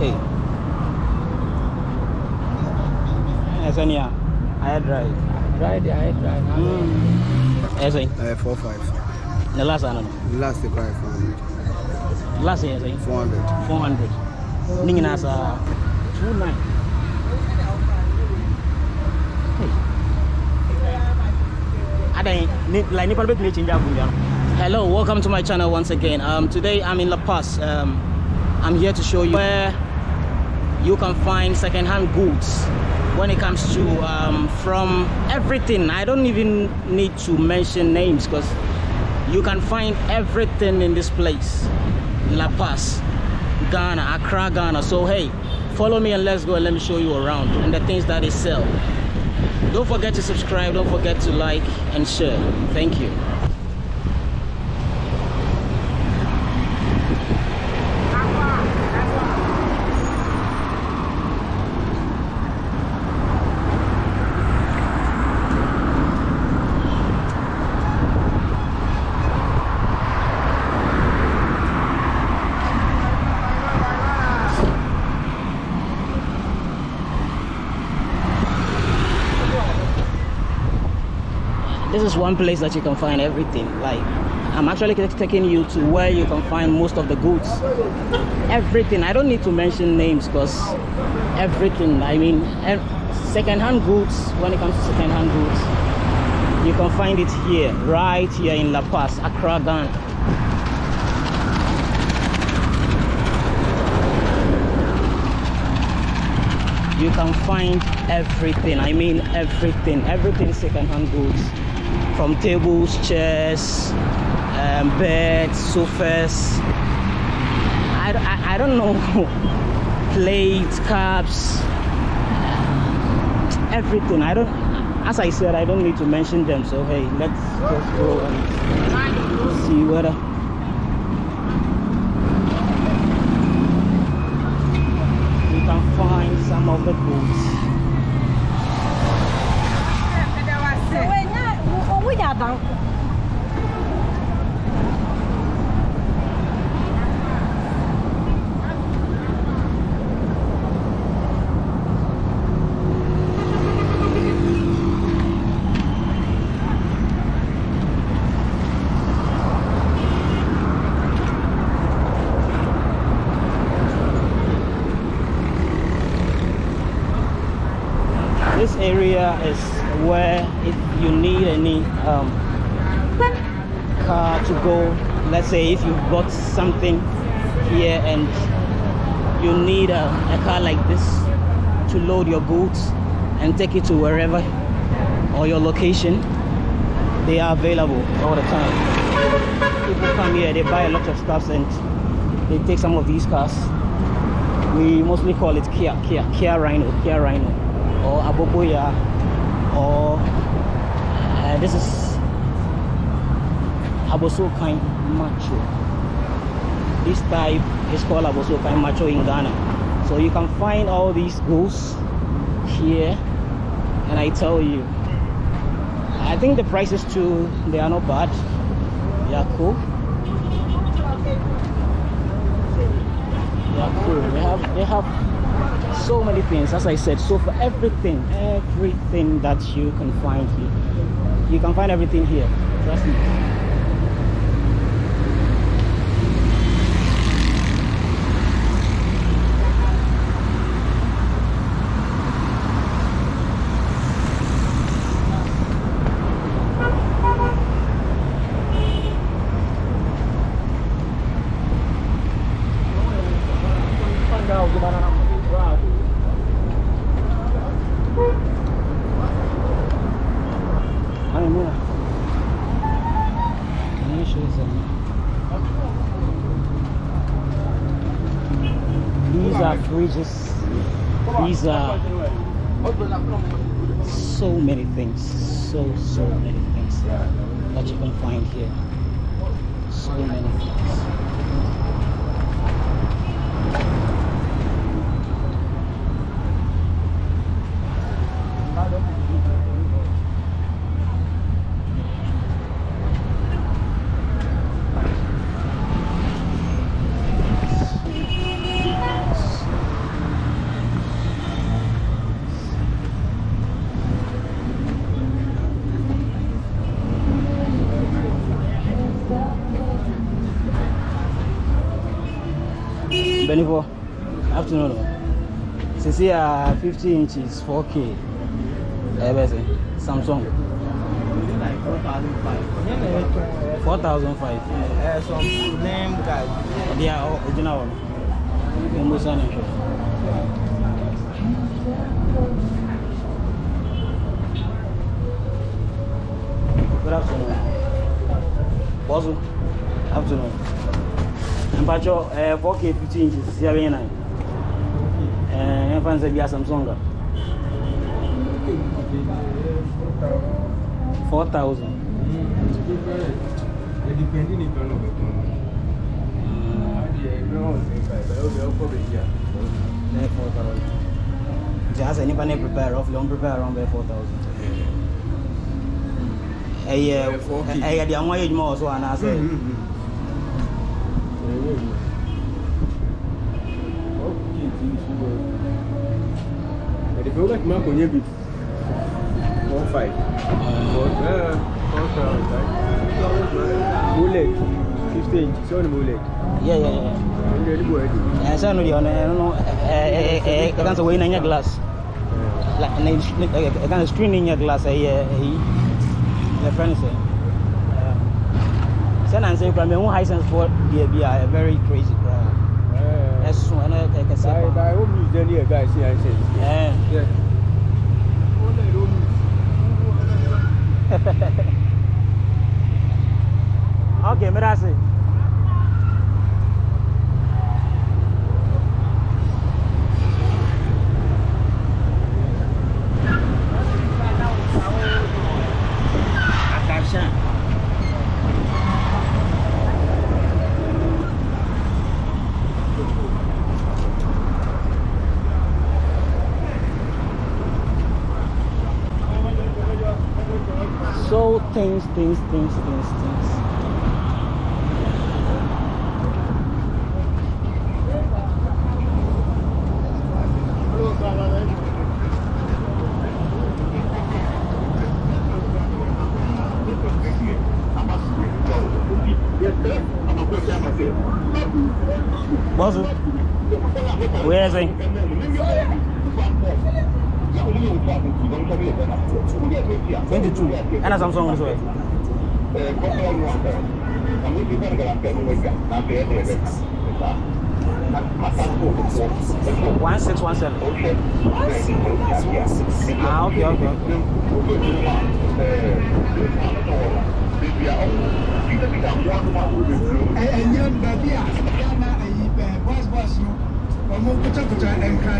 Hey. Ẹsẹ̀ ni a, ayé dry. Dry the eye dry. Ẹsẹ̀ yìí, Uh, four five. the last one. Last the cry four hundred. Last yẹn ẹsẹ̀ Four hundred. four hundred. Ní nyinaa sa two nine. Adan, ni like nipa no bɛtumi change abuja no. Hello, welcome to my channel once again. Um, today I'm in La Paz. Um, I'm here to show you where you can find second-hand goods when it comes to um, from everything. I don't even need to mention names because you can find everything in this place. La Paz, Ghana, Accra, Ghana. So hey, follow me and let's go and let me show you around and the things that they sell. Don't forget to subscribe, don't forget to like and share. Thank you. One place that you can find everything. Like i'm actually taking you to where you can find most of the goods. Everything. I don't need to mention names because everything. I mean second-hand goods when it comes to second-hand goods you can find it here right here in la paz accra ghana. You can find everything. I mean everything. Everything second-hand goods from tables chairs um, beds sofas. I, I, I don't know plates cups everything. I don't as i said i don't need to mention them so hey let's just go and see whether. You can find some of the goods owó yàtọ̀. this area is where if you need any um, car to go let's say if you've got something here and you need a, a car like this to load your goods and take it to wherever or your location they are available all the time people come here they buy a lot of stuff and they take some of these cars we mostly call it Kia, Kia, Kia Rhino, Kia Rhino, or Aboboya, or uh, this is Abosokai Macho. This type is called Abosokai Macho in Ghana. So you can find all these goods here, and I tell you, I think the prices too, they are not bad. They are cool. They are cool. They have they have so many things, as I said. So for everything, everything that you can find here, you can find everything here. Trust me. 24 afternoon sisi é 50 inches 4k ẹ bẹ samsung. 4.005 thousand five. ẹ sọ o guy. o a ọjọ́nà wọn mo mú sani. Good afternoon. Bosu, afternoon. mpacho eh, 4K 50 inches siya bɛyɛ nan eh, yɛmfa n sɛ bia samsung. A 4000 nti asɛ nnipa ne prepare ɔfle ɔmprepare ɔmbɛyɛ 4000 ɛyɛ ɛyɛ deɛ ho ayɛ adwuma wɔ so anaasɛ mm, Ẹ̀dẹ̀fẹ́ ó láti máa kò yẹ́ bìí. One five. Bullet. Fifteen. It's on bullet. Yeah, yeah, yeah. Sasa ndio ona ono eh eh kanza wewe nanya glass. La na kanza screen nanya glass eh eh. The friend say sɛ na nsɛn kura mɛ hu hisense fɔ deɛ bi a very crazy kura ɛso ɛna ɛkɛsɛ kura. ayi o mi jɛ ni ɛga ɛsi ayi sɛ. ɛɛ. o lɛ o mi. ok mɛra se. Things, things,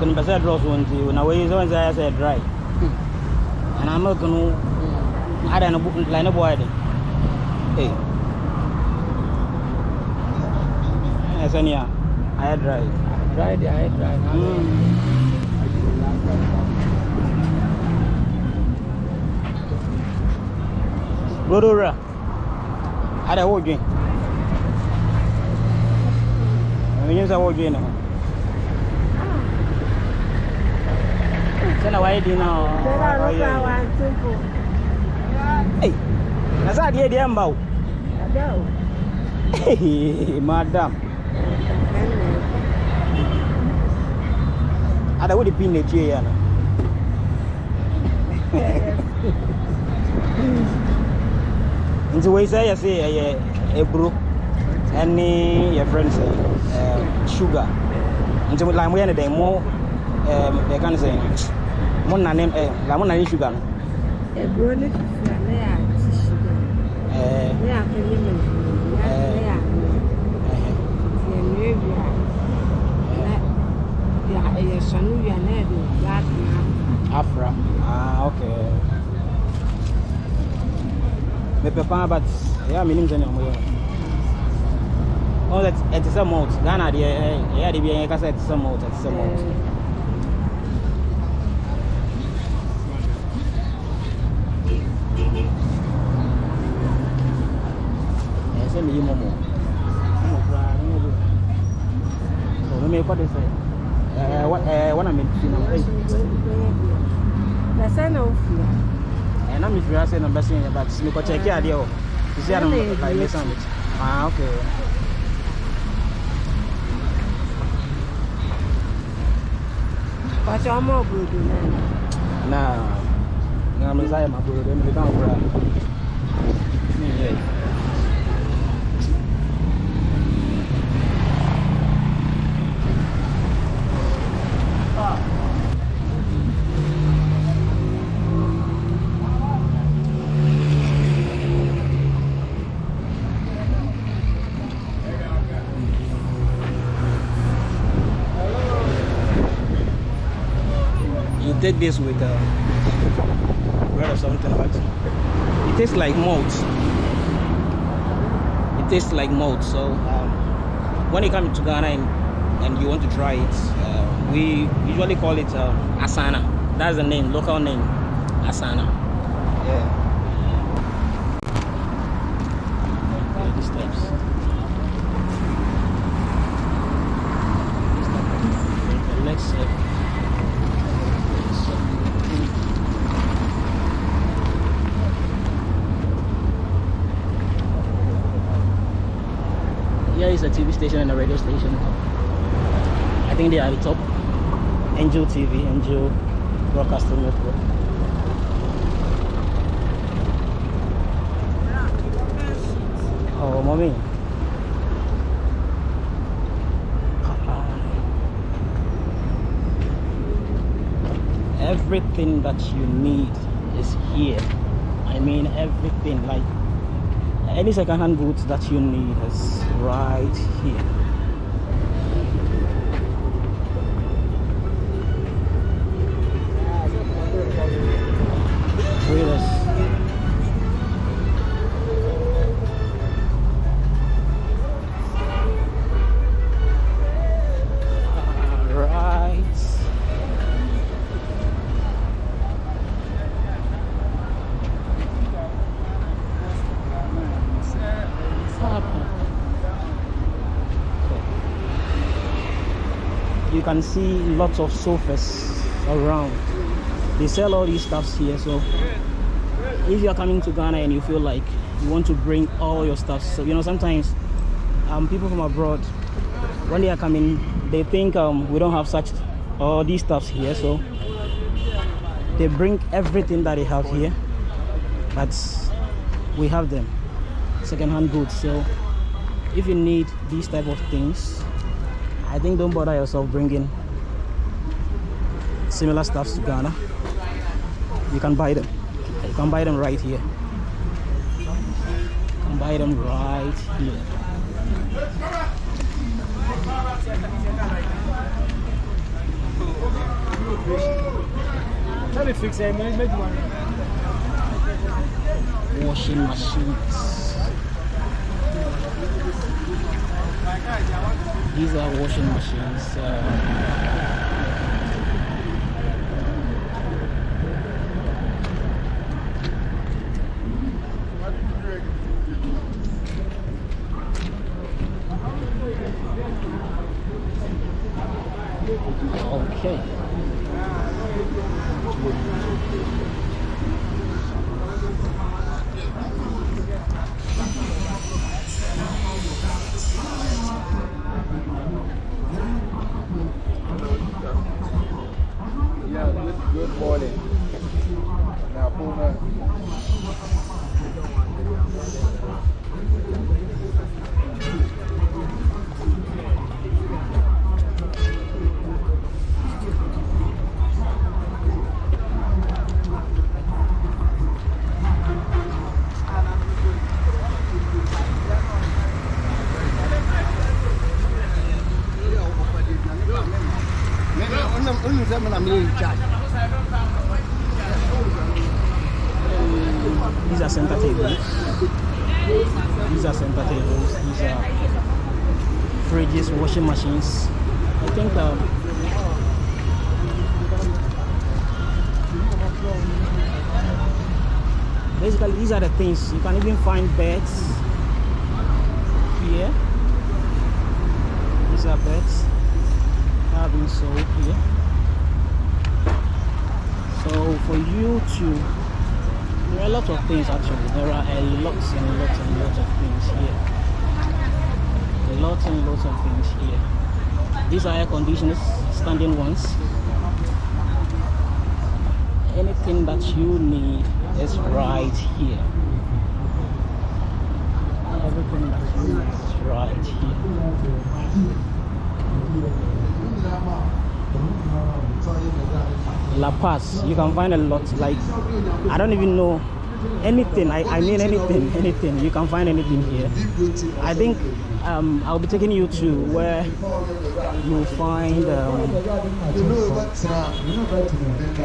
maybe milk and basa draws one to na way so I say dry. And I'm milk no I don't know like no boy. Hey. Yes, and yeah. I dry. Dry the eye dry. Mm. Rodora. Ada wo dwen. Menye sa wo dwen no. Sana waye di na. Hey. Na sa die die mbaw. Hey, madam. Ada wo di pin ne tie ya no. nti wei sɛ yɛse ɛyɛ eburo ɛne yɛfrɛ no sɛ sugar nti like moyɛ no dɛn mo ɛɛm, yɛka no sɛ mo nane ɛ like mo nane sugar no Eburo ne fufu a ne yɛ ate sugar. ɛɛ Ne yɛ akɔnyɛ mɛnfiri. Ne yɛ ne yɛ ano. ɛhɛ, Nti yɛnua wie a, na yɛ- yɛsɔne wie a na yɛde black na afra ah okay mepɛ paa but ɛyɛ a menim sɛ nea moyɛ Oh, that it is a malt. Ghana, the yeah, the beer, it is a malt. It is a malt. Eh, sɛ meyi mɔmɔ mɔmɔ koraa ne yɛ bi o ne mekɔ de sɛ ɛɛ wa ɛɛ wɔna mefi na ɛyi Na sɛ na wofie? ɛɛ na mefiri ase na bɛsen yɛ but mekɔ kyɛke adeɛ wɔ sisi anam Ɛna yɛ like die. mesan met ah okay. Ɔkyɛ ɔma obodo na. Na na me nsa yɛ ma boro de mede ka wo take this with uh, bread or something but it tastes like malt. It tastes like malt so um, when you come to ghana and, and you want to try it uh, we usually call it uh, asana. That's the name local name asana yeah Yeah, these types. These types. Let's see. Here is a TV station and a radio station. I think they are the top. Angel TV, Angel Broadcasting Network. Oh, mommy. Everything that you need is here. I mean, everything. Like any second-hand goods that you need is right here. Can see lots of sofas around. They sell all these stuffs here, so if you're coming to Ghana and you feel like you want to bring all your stuff, so you know sometimes um, people from abroad when they are coming, they think um, we don't have such all these stuffs here, so they bring everything that they have here, but we have them second-hand goods. So if you need these type of things, I think don't bother yourself bringing similar stuffs to Ghana. You can buy them. You can buy them right here. You can buy them right here. Tell me fix it. Make one. Washing machines. These are washing machines. Uh, These are center tables. These are center tables. These are fridges, washing machines. I think um, basically these are the things you can even find beds here. These are beds that are being sold here. So for you to there are a lot of things actually. There are a lot and lots and lots of things here. Lots and lots of things here. These are air conditioners, standing ones. Anything that you need is right here. Everything that you need is right here. La Paz, you can find a lot. Like, I don't even know anything. I, I mean anything, anything. You can find anything here. I think um, I'll be taking you to where you'll find um,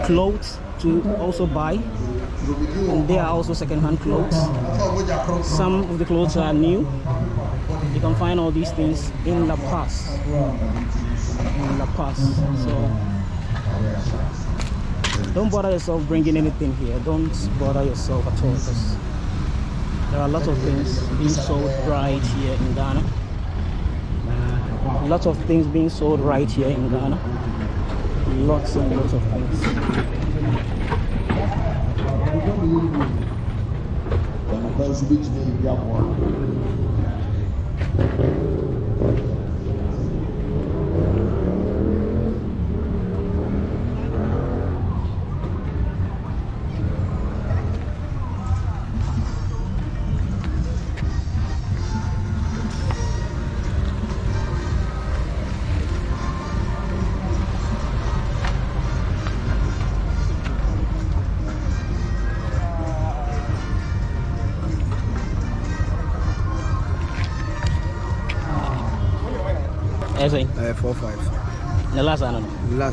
clothes to also buy. And there are also second-hand clothes. Some of the clothes are new. You can find all these things in La Paz. In La Paz. So don't bother yourself bringing anything here. Don't bother yourself at all because there are a lot of things being sold right here in ghana. Lots of things being sold right here in ghana. Lots and lots of things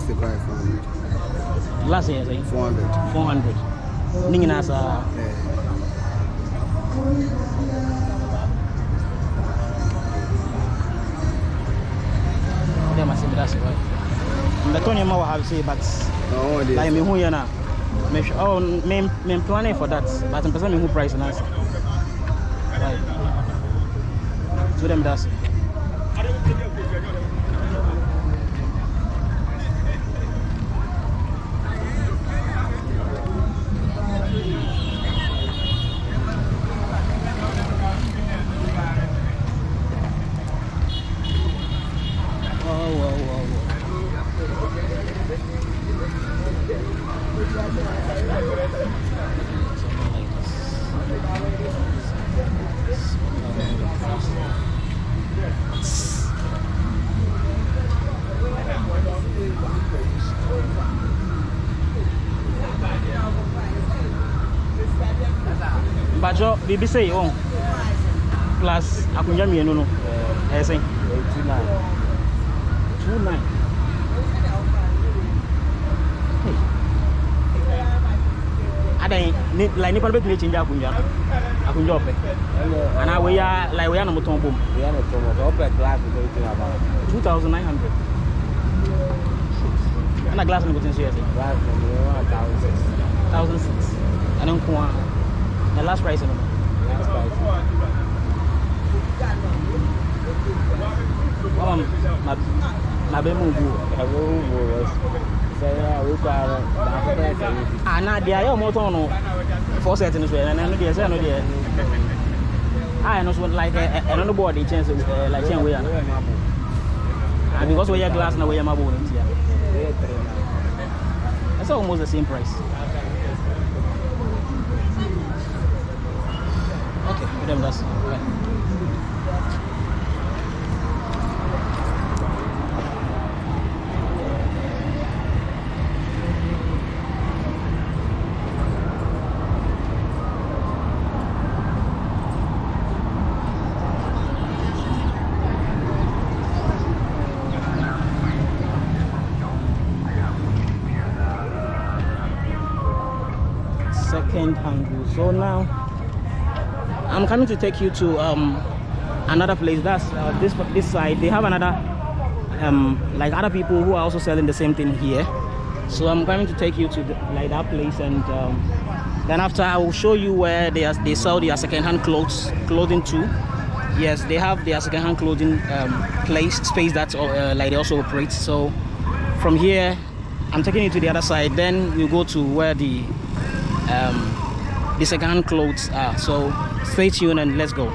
Last cry four hundred. last year hundred. 400 ne nyinaa saa Yeah. wode ma sɛ meda se hɔ mbɛtɔ nneɛma wɔ ha sei but No, like mehu yɛ no a mehwɛ oh, mem- memplanning for that but mpɛ sɛ mehu price ase Like, so wode meda se Mpatsɔ biribi sɛ yi wɔn plus akonnwa mmienu no ɛyɛ sɛn Two nine. two nine. Hey. Adan ni like nipa no bɛtumi akyinja akonnwa no akonnwa ɔpɛ anaa wei a like wei a na motɔn bom We are not promo. So open glass is everything about. two thousand nine hundred ɛna glass no kotin so yɛ sɛ Glass from the one thousand six. thousand six ɛne nko a na last price no no Last price. wama ma ma bɛ mu gu I will was. Say yeah, we got it. That's the price. ana deɛ ayɛ ɔmo tɔn no four set no so yɛ ɛno deɛ sɛ ɛno deɛ a ɛno so like ɛ- ɛ- ɛno no bɔɔ de kyɛn sɛ ɛ, like kyɛn wei ana Ah, because wɔyɛ glass na wɔyɛ marble no nti a It's almost the same price. That's second hand. So now I'm coming to take you to um, another place. That's uh, this this side. They have another um, like other people who are also selling the same thing here. So I'm going to take you to the, like that place, and um, then after I will show you where they are, they sell their second-hand clothes clothing too. Yes, they have their second-hand clothing um, place space that uh, like they also operate. So from here, I'm taking you to the other side. Then we'll go to where the um, the second-hand clothes are. So stay tuned and let's go.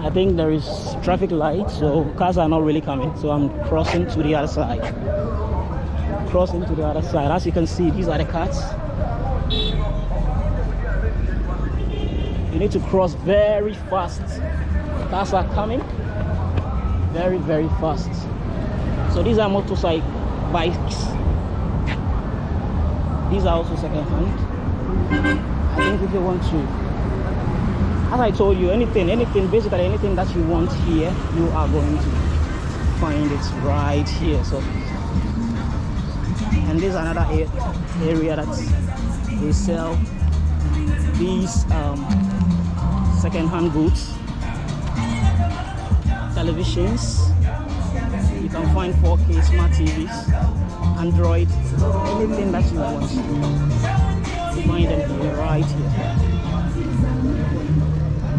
I think there is traffic light, so cars are not really coming. So I'm crossing to the other side. Crossing to the other side. As you can see, these are the cars. You need to cross very fast. Cars are coming very, very fast. So these are motorcycle bikes. These are also second hand. I think if you want to as I told you, anything, anything, basically anything that you want here, you are going to find it right here. So, and there's another area that they sell these um, second-hand goods, televisions. Can find 4K smart TVs, Android, anything that you want. You find them here, right here.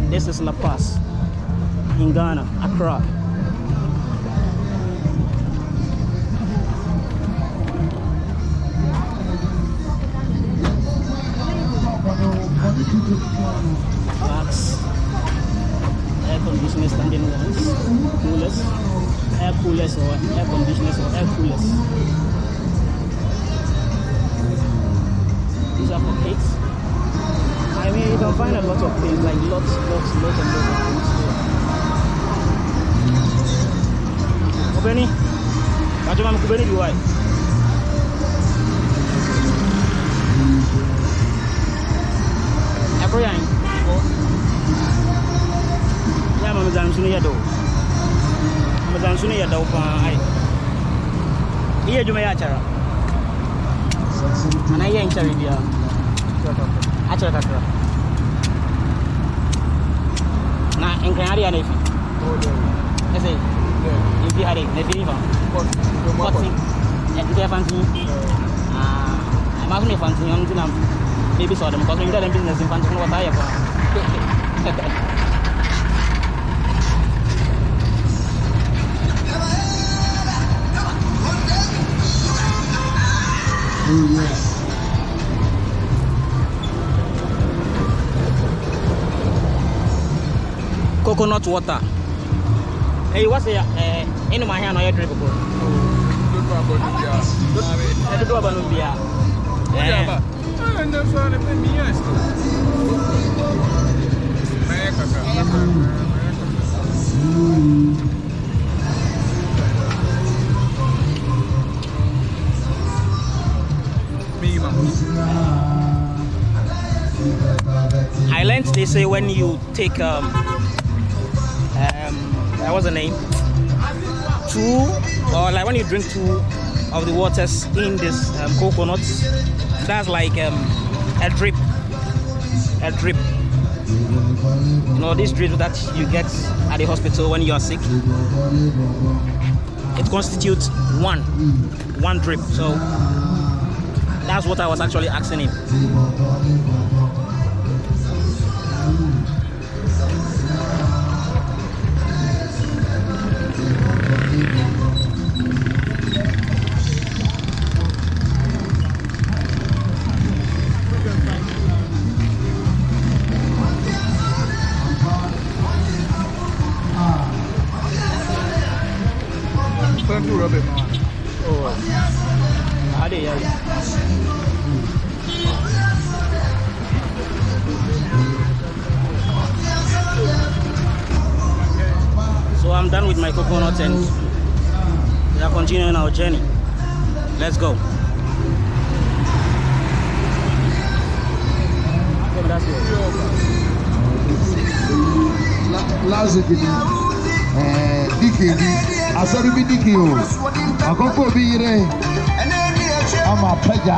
This is La Paz in Ghana, Accra. That's air conditioners standing ones, coolers, air coolers or air conditioners or air coolers. These are for kids. I mean, you can find a lot of things, like lots, lots, lots and lots of things here. Kubeni? Kachuma mkubeni biwai. Ako yan? Ya mama zan sunu ya daw. ramadan Amazanzuni ya dauka ai iya juma ya acara. Ana iya acara dia? Acara kakra na enkan hari ana ifi ese ifi hari ne bini ba kotsi ya kita ya. Fansi ah emang nih fansi yang tuh nam baby ada mau kau bikin dalam bisnis fansi kan kota ya pak. Oh, yes. Coconut water. Hey, what's the eh inu mahia no drink ko. E do ba no bia. Eh. I learned they say when you take um um uh, what's the name? Two or like when you drink two of the waters in this um, coconuts that's like um a drip a drip. You know this drip that you get at the hospital when you are sick it constitutes one one drip. So that's what i was actually asking him lásìkò ni dike bi asọ́rí bi dike o àkókò bi yire ama pẹ́jà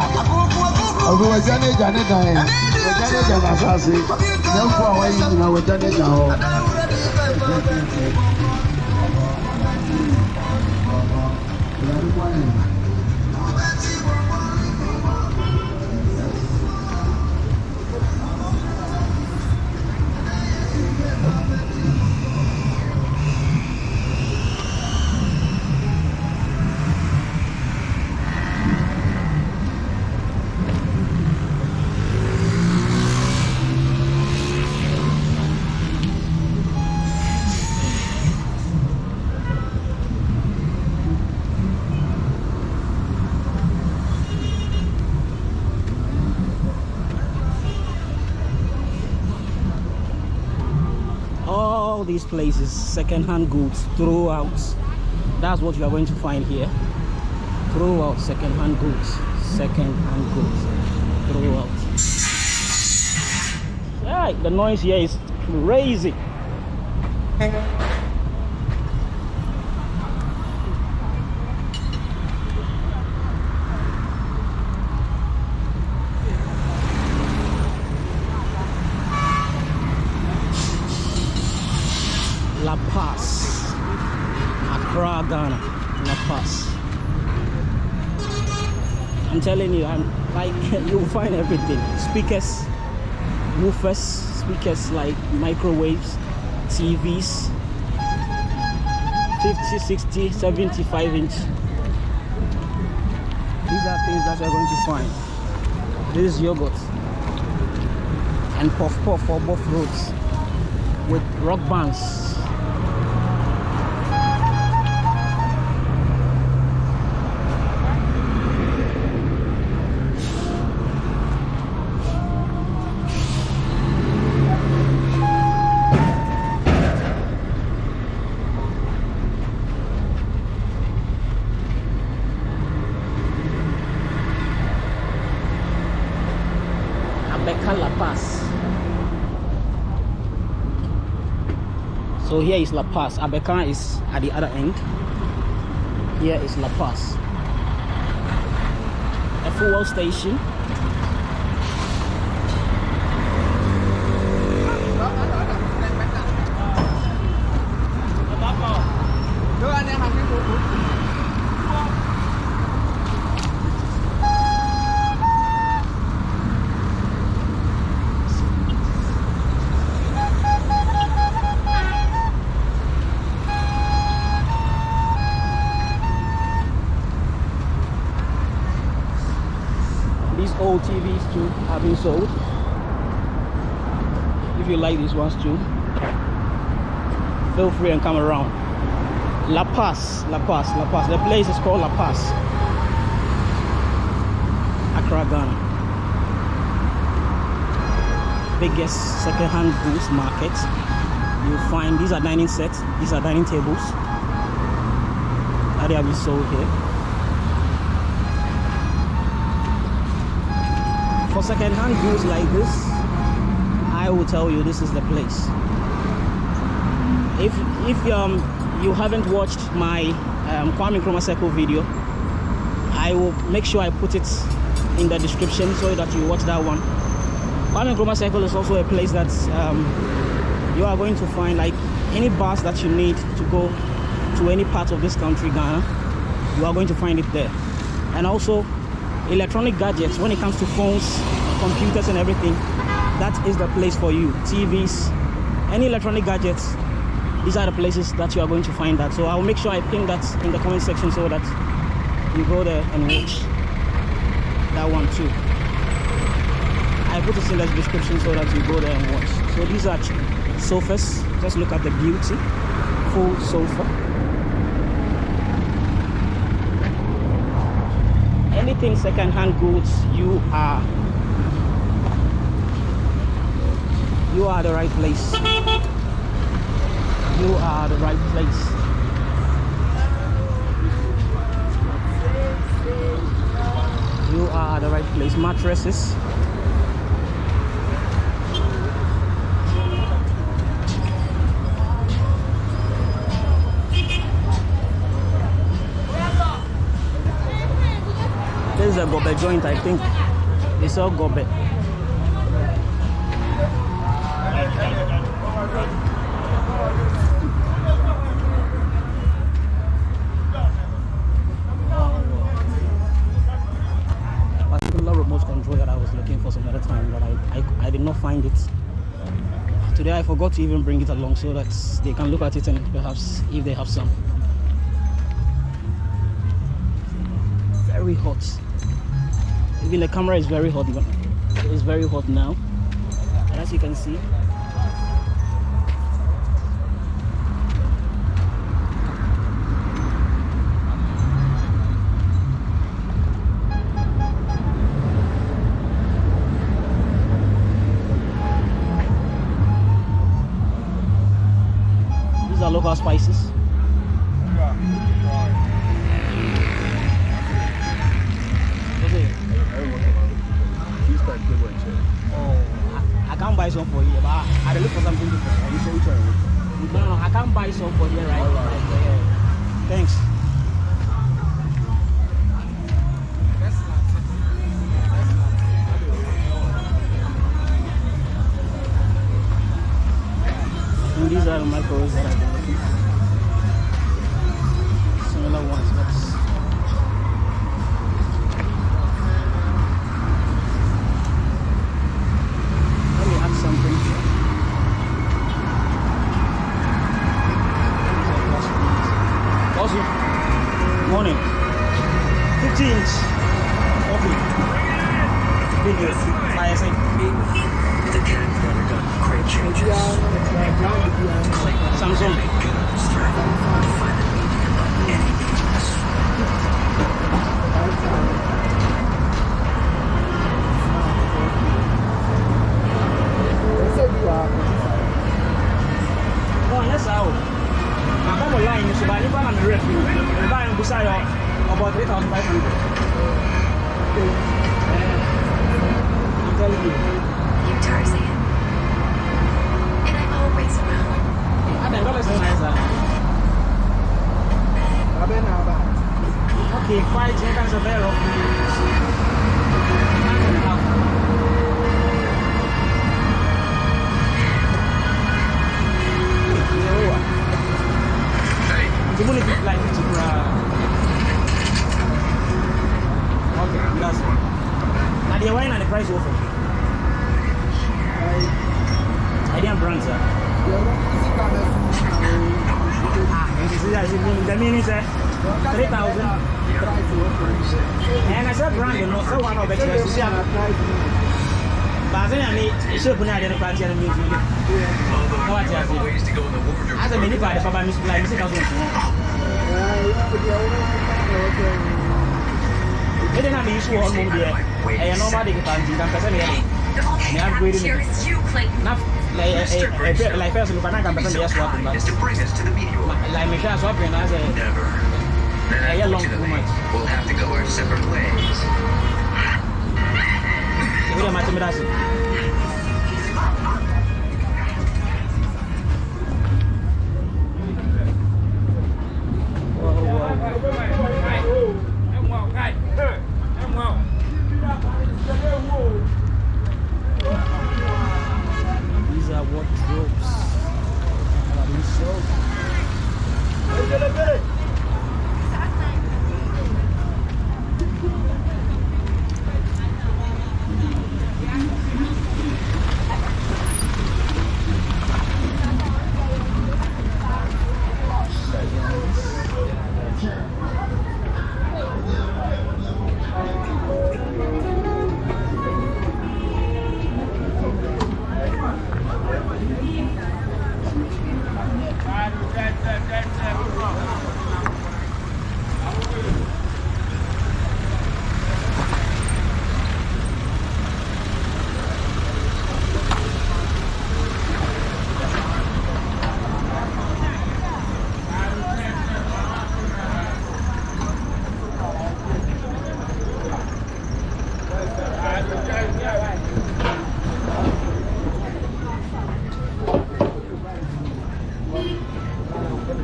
ọ̀gbìn wẹ̀jẹ̀ ní ìjà ní ìdàn yẹn wẹ̀jẹ̀ ní ìjà ní asase ní ẹ̀fọ́ àwọn yìí nyina wẹ̀jẹ̀ ní ìjà hɔ. These places second-hand goods throughout. That's what you are going to find here. Throughout second-hand goods. Second-hand goods. Throughout. Yeah the noise here is crazy La Paz, Accra, Ghana, La Paz. I'm telling you, I'm like you'll find everything. Speakers, woofers, speakers like microwaves, TVs, 50, 60, 75 inch. These are things that you're going to find. This is yogurt and puff puff for both roads with rock bands here is La Paz. Abeka is at the other end. Here is La Paz. A fuel station. These old TVs too have been sold. If you like these ones too, feel free and come around. La Paz, La Paz, La Paz. The place is called La Paz. Accra, Ghana. Biggest second-hand goods market. You'll find these are dining sets, these are dining tables. That they have been sold here. for second-hand goods like this i will tell you this is the place. If if um you haven't watched my um, Kwame Nkrumah Circle video I will make sure I put it in the description so that you watch that one. Kwame Nkrumah Circle is also a place that um, you are going to find like any bus that you need to go to any part of this country Ghana you are going to find it there. And also electronic gadgets when it comes to phones computers and everything that is the place for you. Tvs any electronic gadgets these are the places that you are going to find that. So i'll make sure i pin that in the comment section so that you go there and watch that one too. I put it in the description so that you go there and watch. So these are sofas. Just look at the beauty. Full sofa. Anything second-hand goods you are you are the right place you are the right place you are the right place mattresses this is a gobe joint, I think. They sell gobe. Particular remote control that I was looking for some other time, but I, I, I did not find it. Today I forgot to even bring it along so that they can look at it and perhaps if they have some. Very hot. Even the camera is very hot. It's very hot now. And as you can see, issue on home there. And nobody can find you. I'm person here. The only Yeah, I'm thing reading here it. is you, Clayton. Not like Mr. like person, but I can person yes what. is to bring the meteor. Like me, share swap and I say, Never. Then Yeah, yeah, long too much. we'll have to go our separate ways. we don't matter me that's it. These wardrobes that are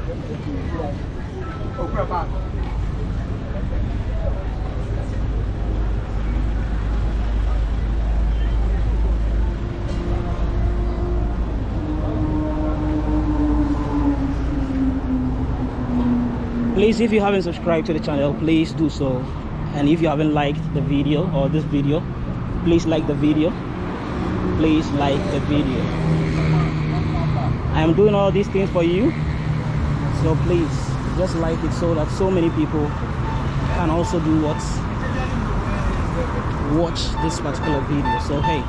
Please, if you haven't subscribed to the channel, please do so. And if you haven't liked the video or this video, please like the video. Please like the video. I am doing all these things for you so please just like it so that so many people can also do what watch this particular video. So hey.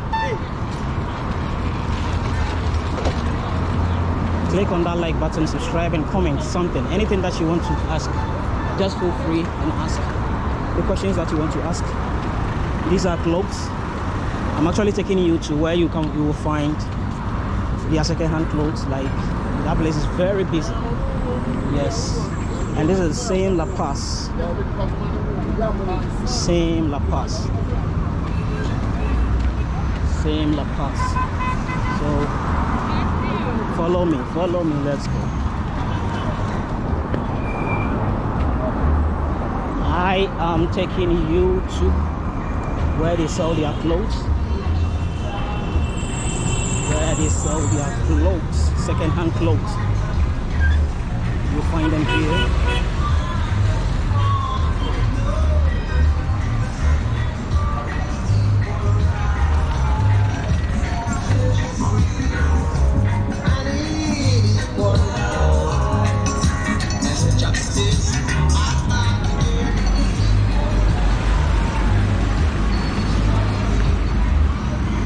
Click on that like button subscribe and comment something. Anything that you want to ask just feel free and ask. The questions that you want to ask these are clothes. I'm actually taking you to where you can you will find their second-hand clothes. Like that place is very busy yes. And this is the same la paz. Same la paz. Same la paz. So follow me follow me let's go. I am taking you to where they sell their clothes where they sell their clothes second-hand clothes find them here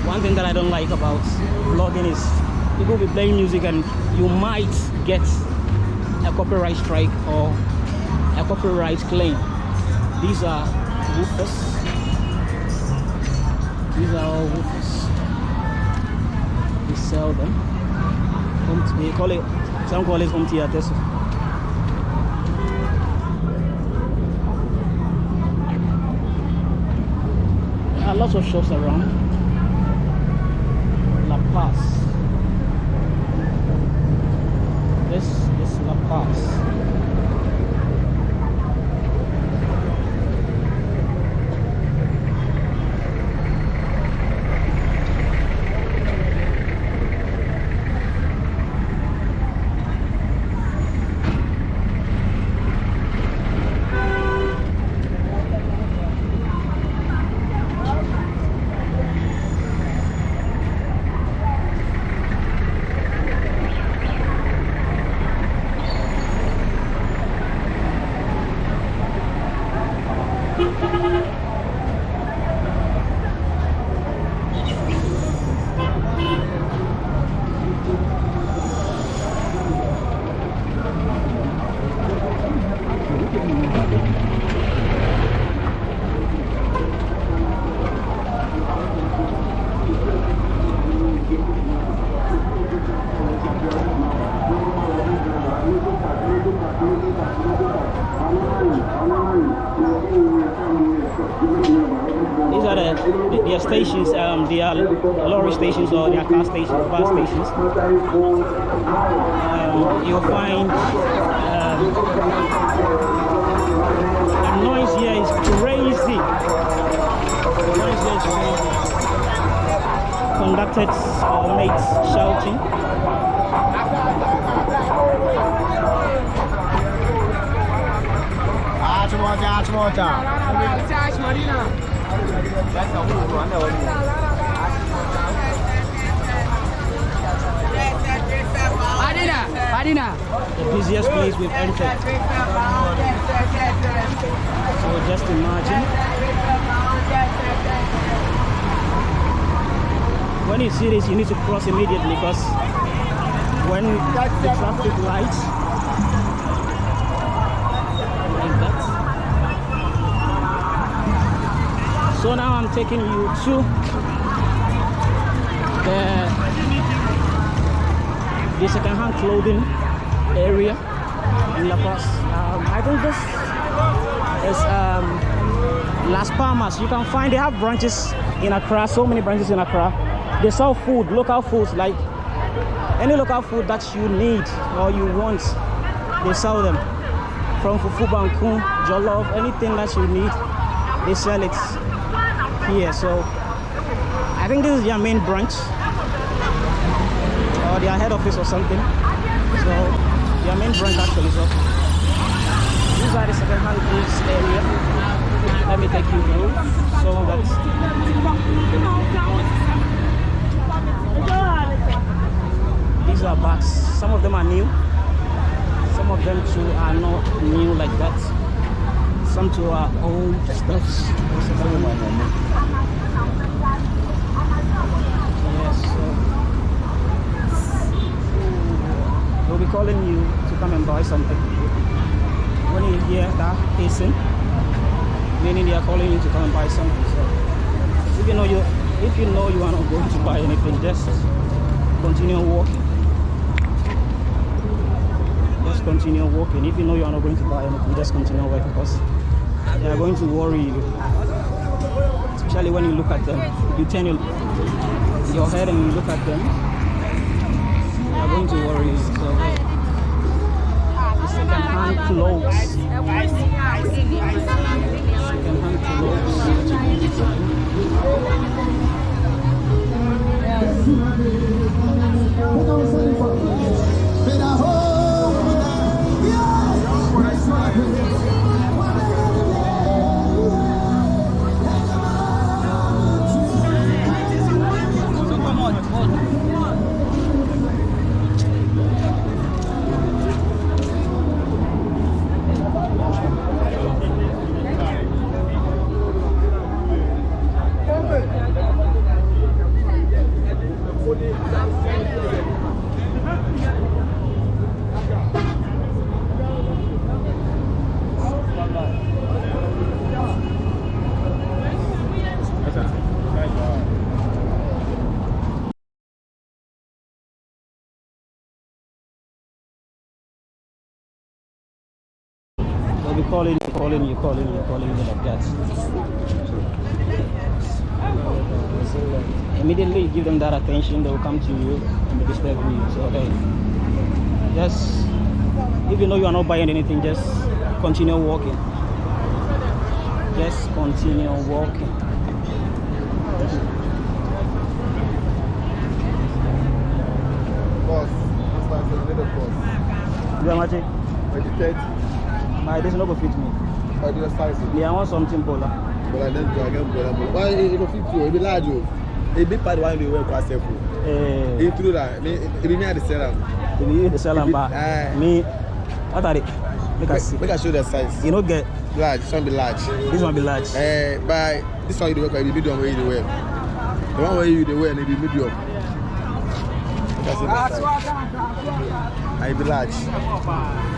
one thing that I don't like about vlogging is people will be playing music and you might get a copyright strike or a copyright claim. These are woofers. These are all woofers. We sell them. They call it, some call it home theaters. There are lots of shops around. La Paz. This is La Paz. These are the their stations. Um, they are lorry stations or they are car stations, bus stations. Um, you'll find um, the noise here is crazy. The noise here is crazy. Conducted or mates shouting. The busiest place we've entered. So just imagine when you see this, you need to cross immediately because when the traffic lights So now I'm taking you to the the second-hand clothing area in La Paz. Um, I think this is um, Las Palmas. You can find they have branches in Accra. So many branches in Accra. They sell food, local foods like any local food that you need or you want. They sell them from fufu banku, jollof, anything that you need. They sell it here. So I think this is their main branch or their head office or something. So their main branch actually. So inside the second-hand goods area. Let me take you through. So that's these are bags. Some of them are new. Some of them too are not new like that. Some too are old stuffs. Yes. So we'll be calling you to come and buy something. When you hear that hissing, meaning they are calling you to come and buy something. So if you know you if you know you are not going to buy anything, just continue walking. Just continue walking. If you know you are not going to buy anything, just continue walking because they are going to worry you. Especially when you look at them. You turn your, head and you look at them. They are going to worry you. So second-hand clothes. Second-hand clothes. They'll calling you, calling you, calling you, calling you like that. Immediately you give them that attention, they will come to you and be disturbing you. So hey, just if you know you are not buying anything, just continue walking. Just continue walking. Why I said little boss. You are magic. When you 30, My this no go fit me. Do the size. Me, I want something. But I don't do get bola bola. Why it go fit you? It be large o. A big part one dey wear kwa sef o. Eh, E true that. Me, it be me at the sell am. if you the sell and buy, Eh. me, what are they? Make us see. Make I show the size. You know, get Large, this one be large. this one be large. Eh, but this one you dey wear, it be medium wey you dey wear. The one wey you dey wear, it be medium. Make I size. I be large.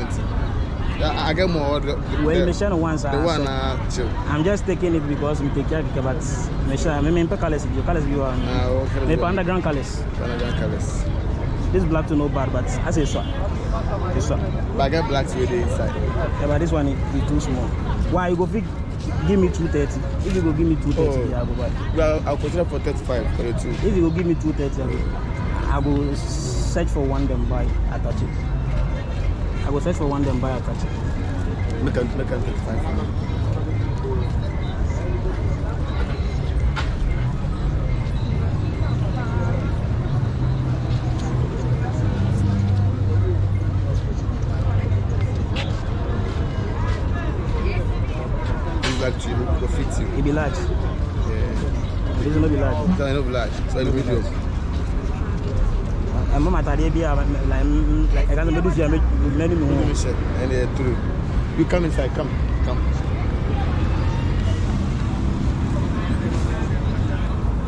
went. I, I get more. The, Well, the, me share no once. the one so uh, chill. I'm just taking it because me take care of it, but me share. Me me pe colors you colors you are. Ah, okay. Me pe underground colors. Canadian colors. This black to no bad, but I say so. It's so. But I get blacks with the inside. Yeah, but this one is, too small. Why you go fit give me two thirty? If you go give me two thirty, Oh. yeah, I go buy. Well, I'll consider for 35 for the two. If you go give me two thirty, I go, I go search for one then buy attach it. I go search for one then buy attach it. Make them, make them 35 for me. It's like to you, go fit you. It be large. Yeah. This no be large. So I know large. Medium. And mama like I can't do this. Many Let me me. check. And uh, through. You come inside. Come. Come.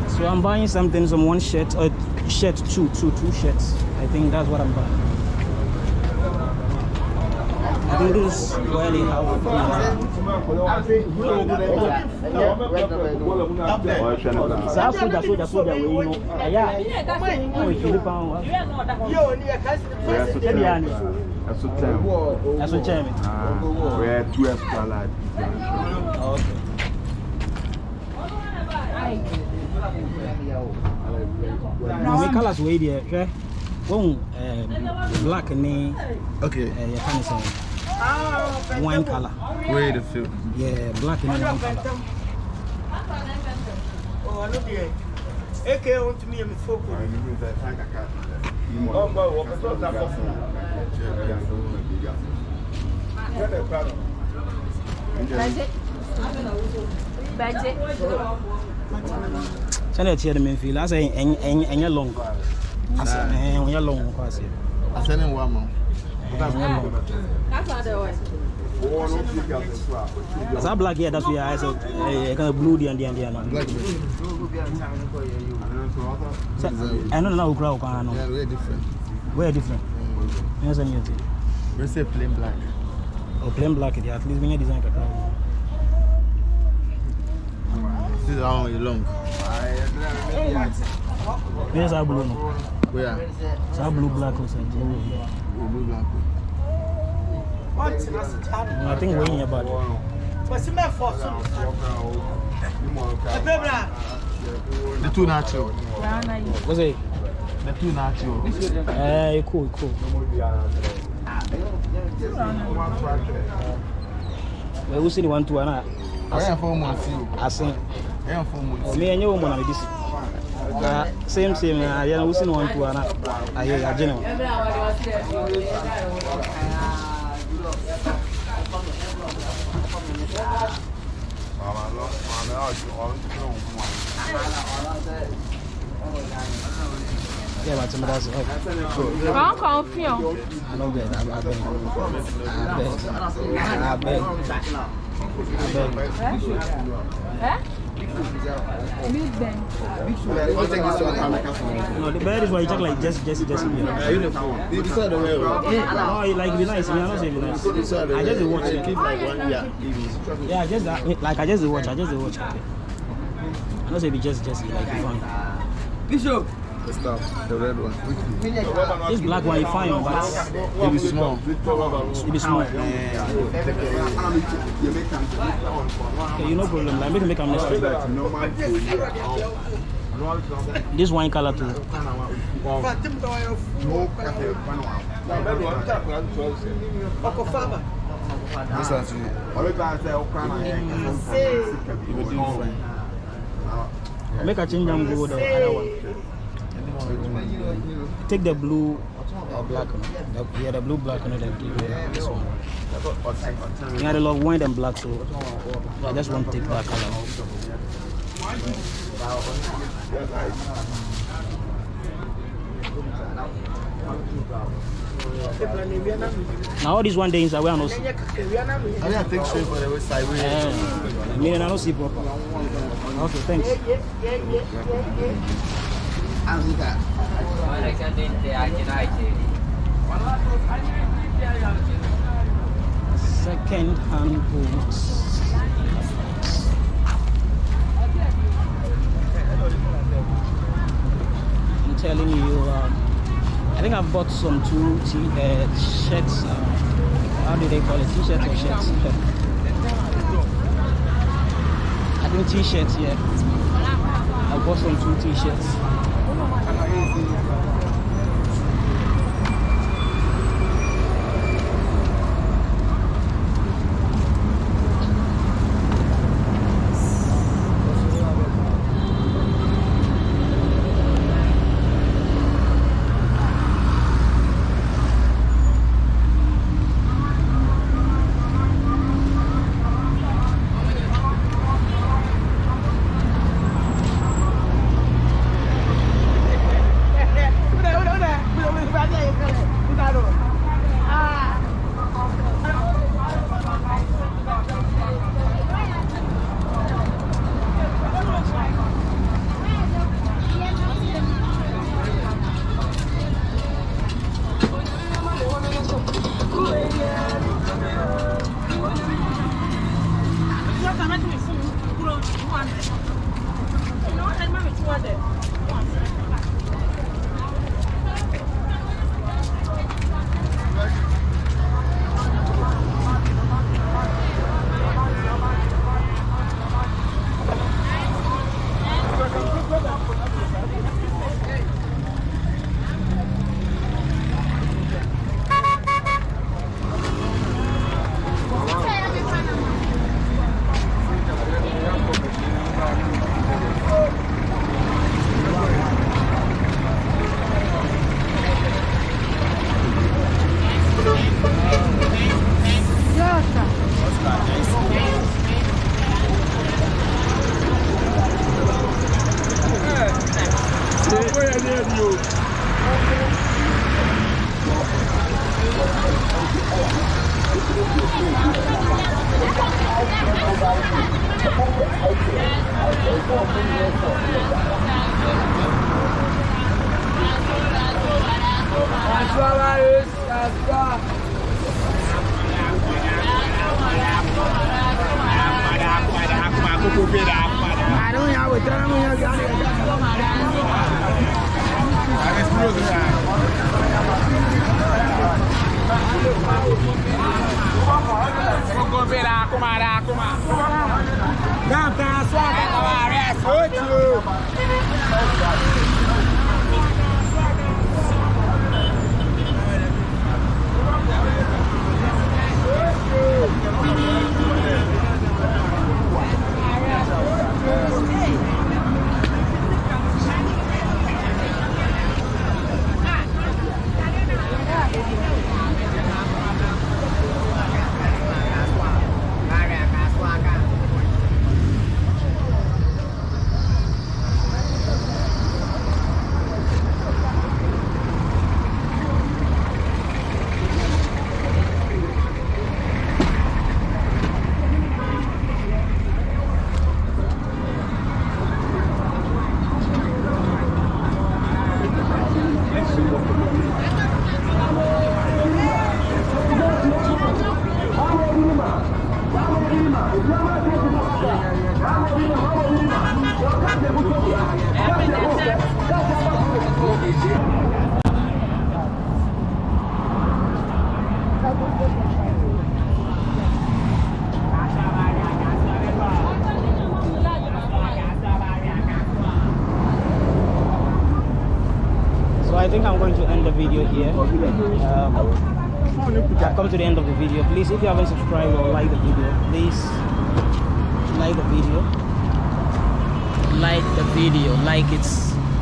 So I'm buying something, some one shirt, or shirt, two, two, two shirts. I think that's what I'm buying. I think this is where they have. saa soja soja soja wei no ɛyɛ a ɔwɔ fili pan wa ɛbi ani That's what time. That's what Jeremy. We had two extra large. Okay. Na me colors wey deɛ hwɛ wɔn ɛɛ black ne Okay. ɛɛ yɛka ne sɛ wine colour Where the field? yɛ black ne wine colour. sɛdeɛ ɛteɛ no memfii la sɛ ɛnyɛ long Ase- ɛɛ, ɛnyɛ long kɔ aseɛ I'm sending one more. Ɛnyɛ long saa black yɛ da so yɛ ayɛ sɛ ɛyɛ kind of blue deɛ deɛ deɛ no. Black bit. sɛ ɛno na na wokura wo kwan no Yeah, we're different. wɔyɛ different. Ɛnyɛ sɛ nyɛ ti We say plain black. o plain black deɛ at least menyɛ design kakra wɔ This is how long. menyɛ saa blue no? Where? saa blue black o sɛ blue wɔ here. Oh, blue black. I think wey yɛ bad The two natural. o sɛ The two natural. ɛɛ ɛkɔ ɛkɔ ɛwo si ni one two ana I am four months. You. asen I am four months. ɔmi ɛnyɛ wɔn mu na mɛ Và chúng ta sẽ phải có cổ phiếu lâu về tại một ấp Bình để về Hà Nội. No the bed is why you check like just just just here. You decide the way. no like be nice me I no say e be nice I just watch it like one year. yeah just that like I just watch I just watch okay. I no say e be just just like e fine The stuff. The red one. this black one e fine but It be small. e be small okay you no problem like make make am next time this wine colour too This one too. You will do fine. make I change am go the other one take the blue or black one. The, yeah the blue black one then give me this one. Yeah the love white and black so I just want to take that color. Now all this one day inside where I no see I didn't take straight for the. We Eh, meaning I don't see proper. Okay thanks second hand boots I'm telling you um, I think I've bought some two t uh, shirts uh, how do they call it? T-shirts or shirts? I think t-shirts yeah. I bought some two t-shirts love it.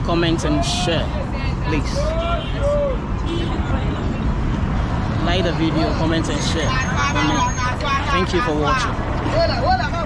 comment and share please like the video comment and share comment. thank you for watching